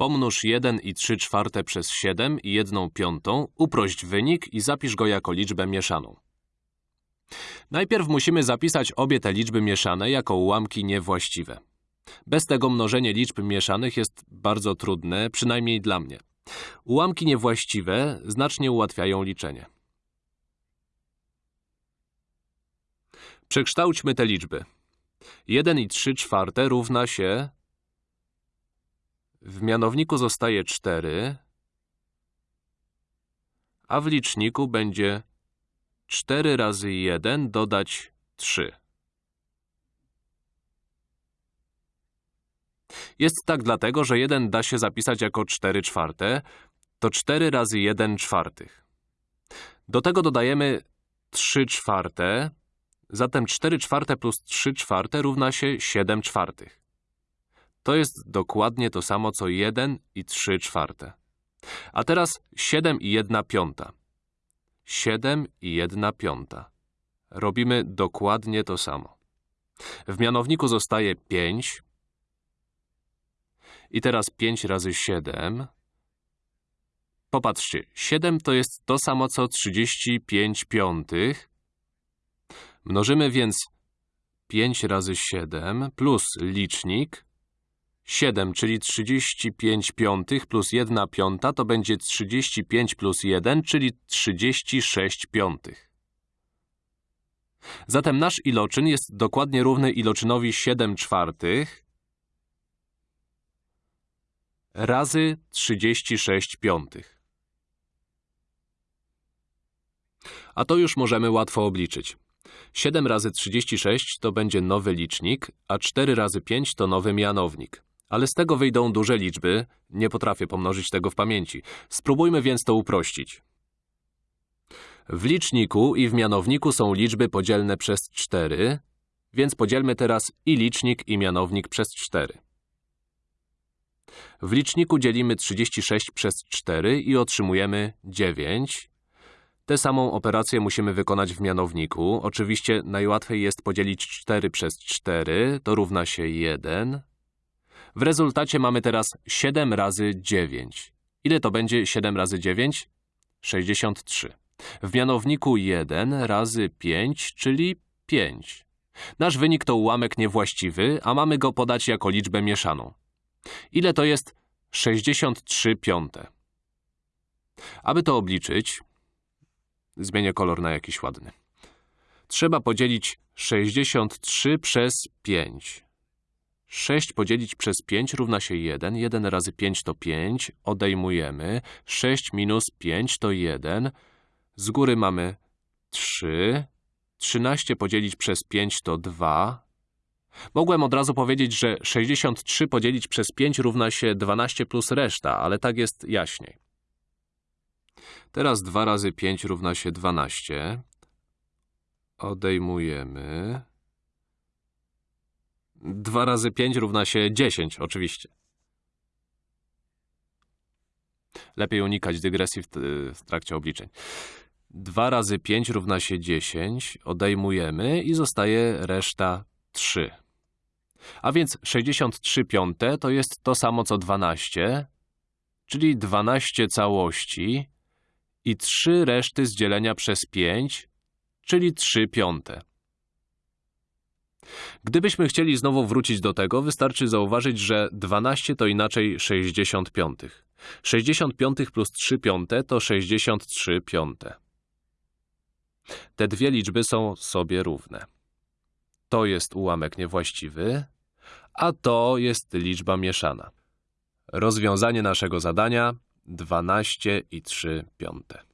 Pomnóż 1 i 3 czwarte przez 7 i 1 piątą, uprość wynik i zapisz go jako liczbę mieszaną. Najpierw musimy zapisać obie te liczby mieszane jako ułamki niewłaściwe. Bez tego mnożenie liczb mieszanych jest bardzo trudne, przynajmniej dla mnie. Ułamki niewłaściwe znacznie ułatwiają liczenie. Przekształćmy te liczby. 1 i 3 czwarte równa się… W mianowniku zostaje 4, a w liczniku będzie 4 razy 1 dodać 3. Jest tak dlatego, że 1 da się zapisać jako 4 czwarte, to 4 razy 1 czwartych. Do tego dodajemy 3 czwarte, zatem 4 czwarte plus 3 czwarte równa się 7 czwartych. To jest dokładnie to samo co 1 i 3 czwarte. A teraz 7 i 1 piąta. 7 i 1 piąta. Robimy dokładnie to samo. W mianowniku zostaje 5. I teraz 5 razy 7. Popatrzcie, 7 to jest to samo co 35 piątych. Mnożymy więc 5 razy 7 plus licznik 7, czyli 35 piątych plus 1 piąta to będzie 35 plus 1, czyli 36 piątych. Zatem nasz iloczyn jest dokładnie równy iloczynowi 7 czwartych razy 36 piątych. A to już możemy łatwo obliczyć. 7 razy 36 to będzie nowy licznik, a 4 razy 5 to nowy mianownik. Ale z tego wyjdą duże liczby, nie potrafię pomnożyć tego w pamięci. Spróbujmy więc to uprościć. W liczniku i w mianowniku są liczby podzielne przez 4, więc podzielmy teraz i licznik i mianownik przez 4. W liczniku dzielimy 36 przez 4 i otrzymujemy 9. Tę samą operację musimy wykonać w mianowniku. Oczywiście najłatwiej jest podzielić 4 przez 4, to równa się 1. W rezultacie mamy teraz 7 razy 9. Ile to będzie 7 razy 9? 63. W mianowniku 1 razy 5, czyli 5. Nasz wynik to ułamek niewłaściwy, a mamy go podać jako liczbę mieszaną. Ile to jest 63 piąte? Aby to obliczyć, zmienię kolor na jakiś ładny. Trzeba podzielić 63 przez 5. 6 podzielić przez 5 równa się 1. 1 razy 5 to 5. Odejmujemy. 6 minus 5 to 1. Z góry mamy 3. 13 podzielić przez 5 to 2. Mogłem od razu powiedzieć, że 63 podzielić przez 5 równa się 12 plus reszta, ale tak jest jaśniej. Teraz 2 razy 5 równa się 12. Odejmujemy. 2 razy 5 równa się 10, oczywiście. Lepiej unikać dygresji w, w trakcie obliczeń. 2 razy 5 równa się 10, odejmujemy i zostaje reszta 3. A więc 63 piąte to jest to samo co 12, czyli 12 całości i 3 reszty z dzielenia przez 5, czyli 3 piąte. Gdybyśmy chcieli znowu wrócić do tego, wystarczy zauważyć, że 12 to inaczej 60 piątych. 60 piątych plus 3 piąte to 63 piąte. Te dwie liczby są sobie równe. To jest ułamek niewłaściwy, a to jest liczba mieszana. Rozwiązanie naszego zadania 12 i 3 piąte.